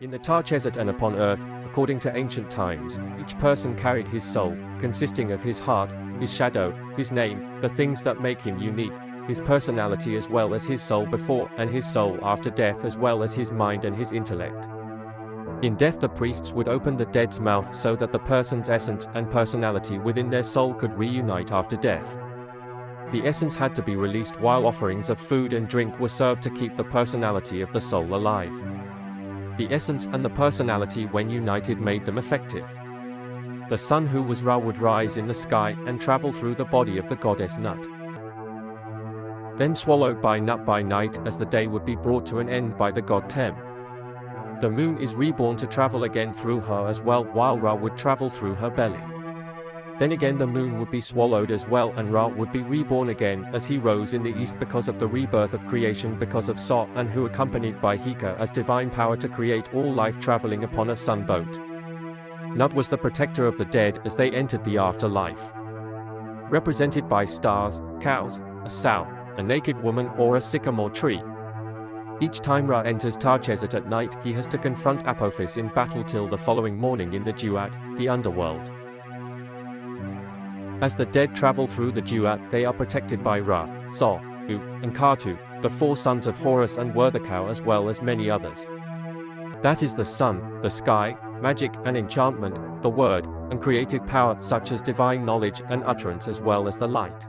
In the Tarchesat and upon earth, according to ancient times, each person carried his soul, consisting of his heart, his shadow, his name, the things that make him unique, his personality as well as his soul before and his soul after death as well as his mind and his intellect. In death the priests would open the dead's mouth so that the person's essence and personality within their soul could reunite after death. The essence had to be released while offerings of food and drink were served to keep the personality of the soul alive. The essence and the personality when united made them effective. The sun who was Ra would rise in the sky and travel through the body of the goddess Nut. Then swallowed by Nut by night as the day would be brought to an end by the god Tem. The moon is reborn to travel again through her as well while Ra would travel through her belly. Then again the moon would be swallowed as well and Ra would be reborn again as he rose in the east because of the rebirth of creation because of Sa and who accompanied by Heka as divine power to create all life traveling upon a sun boat. Nut was the protector of the dead as they entered the afterlife. Represented by stars, cows, a sow, a naked woman or a sycamore tree. Each time Ra enters Tarchesat at night he has to confront Apophis in battle till the following morning in the Duat, the underworld. As the dead travel through the Duat, they are protected by Ra, Sol, U, and Katu, the four sons of Horus and Werthikau as well as many others. That is the sun, the sky, magic and enchantment, the word, and creative power such as divine knowledge and utterance as well as the light.